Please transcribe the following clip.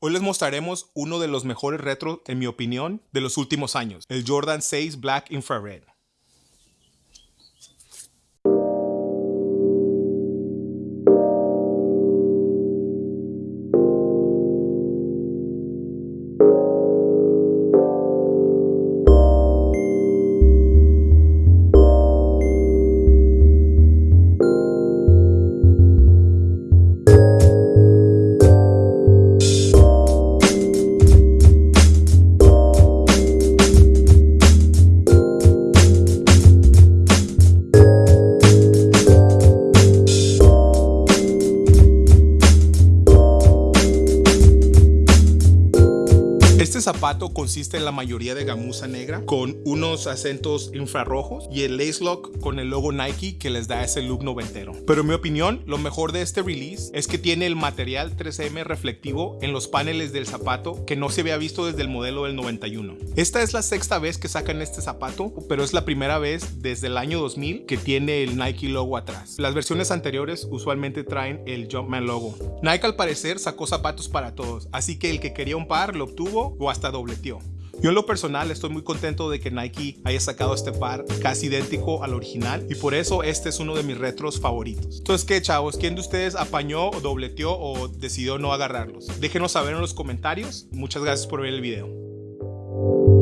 Hoy les mostraremos uno de los mejores retros, en mi opinión, de los últimos años, el Jordan 6 Black Infrared. Este zapato consiste en la mayoría de gamuza negra con unos acentos infrarrojos y el lace lock con el logo Nike que les da ese look noventero. Pero en mi opinión, lo mejor de este release es que tiene el material 3M reflectivo en los paneles del zapato que no se había visto desde el modelo del 91. Esta es la sexta vez que sacan este zapato, pero es la primera vez desde el año 2000 que tiene el Nike logo atrás. Las versiones anteriores usualmente traen el Jumpman logo. Nike al parecer sacó zapatos para todos, así que el que quería un par lo obtuvo o hasta dobleteó. Yo en lo personal estoy muy contento de que Nike haya sacado este par casi idéntico al original y por eso este es uno de mis retros favoritos. Entonces, ¿qué chavos? ¿Quién de ustedes apañó o dobleteó o decidió no agarrarlos? Déjenos saber en los comentarios. Muchas gracias por ver el video.